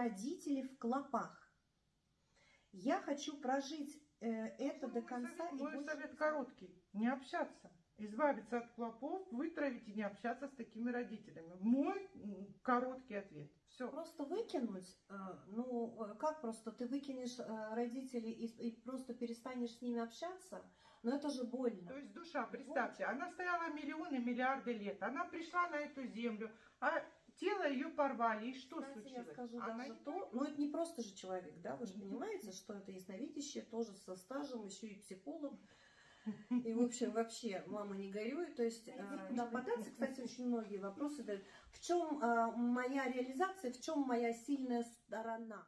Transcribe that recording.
родители в клопах. Я хочу прожить э, это до Мой конца. совет, и мой больше совет короткий. Не общаться. Избавиться от клопов, вытравить и не общаться с такими родителями. Мой короткий ответ. Все. Просто выкинуть, э, ну э, как просто ты выкинешь э, родителей и, и просто перестанешь с ними общаться, но это же больно. То есть душа, представьте, она стояла миллионы, миллиарды лет. Она пришла на эту землю, а тело ее порвали. И что Кстати, случилось? я скажу Она даже не то, ну это не просто же человек, да, вы же понимаете, что это ясновидящее, тоже со стажем, еще и психолог. И, в общем, вообще, мама не горюй. То есть, э, куда податься, кстати, очень многие вопросы дают. В чем моя реализация, в чем моя сильная сторона?